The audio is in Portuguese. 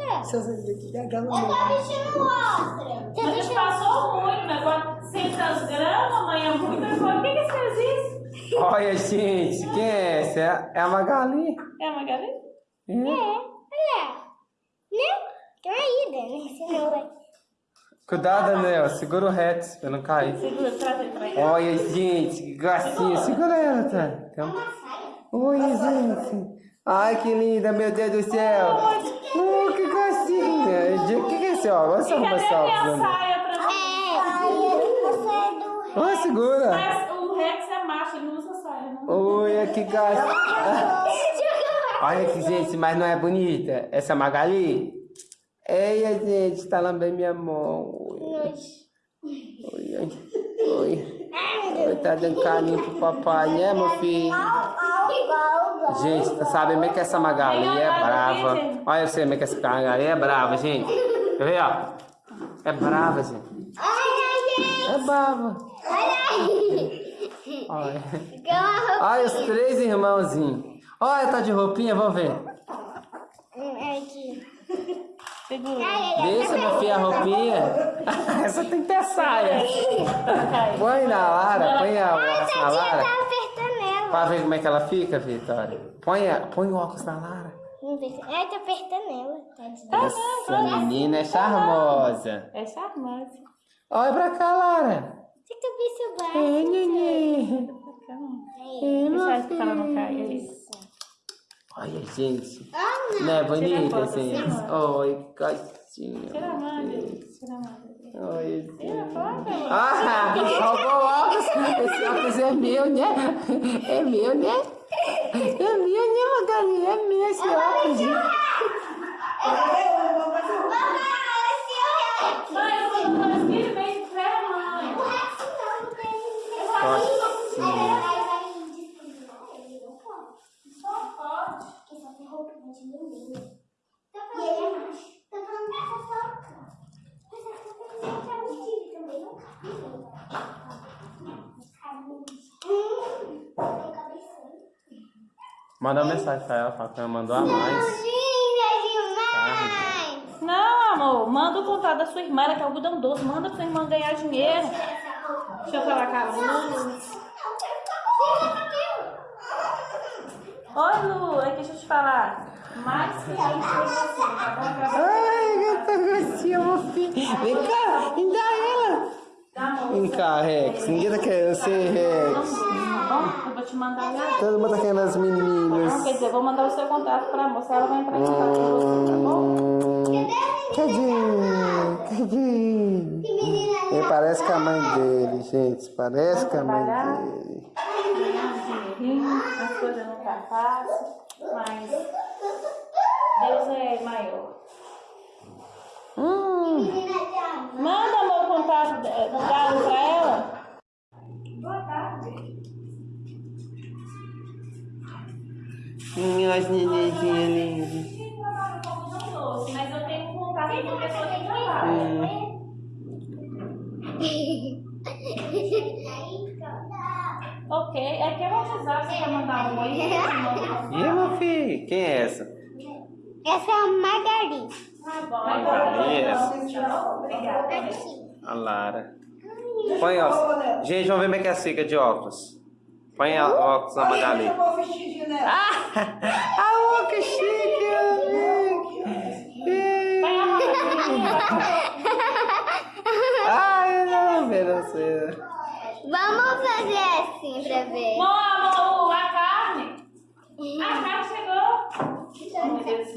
Eita. Se você ver que gargalo Eu tô vestindo outra. Você Mas deixa passou muito, né? 400 gramas, mãe, é muito. Falei, por que que você fez isso? Olha, gente, quem é essa? É- É a Magali? É a Magali? É. É, olha. Né? Tem uma ida, né? Senão vai. Cuidado, Daniel, segura o reto pra não cair. Segura, traz ele pra cá. Olha, gente, que gracinha. Segura ela, tá? Então... Olha, gente. Ai, que linda, meu Deus do céu. Oh, que gracinha. O que, que é óculos? Olha só como Cadê esse a óculos. minha Daniel. saia pra mim? É, aí você é do. Olha, segura. Mas o Rex é macho, ele não usa saia, não. Olha, que gracinha. Olha que gente, mas não é bonita? Essa Magali? Ei, gente, tá lambendo minha mão. Oi, oi, oi. oi. Oi, tá dando carinho pro papai, né, meu filho? Gente, sabe como é que essa Magali é brava? Olha eu sei como é que essa Magali é brava, gente. Quer ver, ó? É brava, gente. É brava. Olha. Olha os três irmãozinhos. Olha, tá de roupinha, vamos ver. Deixa, meu filho, a roupinha. Essa tem que ter saia. Põe na Lara, põe a na Lara. Tá. Pra ver como é que ela fica, Vitória. Põe, a, põe o óculos na Lara. Ver se- Ai, tá apertando ela. Tadinha. Essa menina é charmosa. É charmosa. Olha pra cá, Lara. Você que vê seu braço. Meu Deixa não filho. caia. é Isso. Olha, gente. Ah, Não é bonita, tira Oi, que gatinha. Tira a mão, tira a mão. Oi. Tira foto. Ah, roubou o óculos. Esse óculos é meu, né? É meu, né? É meu, né, Magali? É meu esse óculos. né? Mãe, Manda uma mensagem pra ela, fala que ela mandou a mais. Não, amor, manda o contato da sua irmã, ela quer algodão doce, manda pra sua irmã ganhar dinheiro. Deixa eu falar com a Lu. Oi, Lu, aqui deixa eu te falar. Mais que a gente você, tá bom? Ai, que gracinha, meu filho. Vem cá, me dá ela. Amor. Vem cá, Rex. Ninguém tá querendo ser Rex. Tá bom? Eu vou te mandar. Todo mundo tá querendo as Não, meninas. quer dizer, eu vou mandar o seu contato pra moça, ela vai entrar em contato com você, tá bom? Cadê? Cadê? Ele parece com a mãe dele, gente. Parece com a mãe dele. Dinheirinho, as coisas não tá fácil, mas Deus é maior. Hum, Manda amor, contato da- do Galo pra ela. Boa tarde. minhas nenenzinhas lindas. Mas eu tenho um contato de uma pessoa que trabalha. Hum. Ok, é que eu vou avisar se quer mandar um oi. mando. E meu filho? Quem é essa? Essa é a Margarida. Tá bom, Magali, essa. Obrigada. A Lara. Põe óculos. Gente, vamos ver como é que é fica de óculos. Põe a óculos na Magali. Eu vou vestidinho nela. Ah, ah, que chique! Ai, não, meu Deus. Vamos fazer assim pra ver. Vamos, a carne. A uhum. carne chegou. Oh, meu Deus,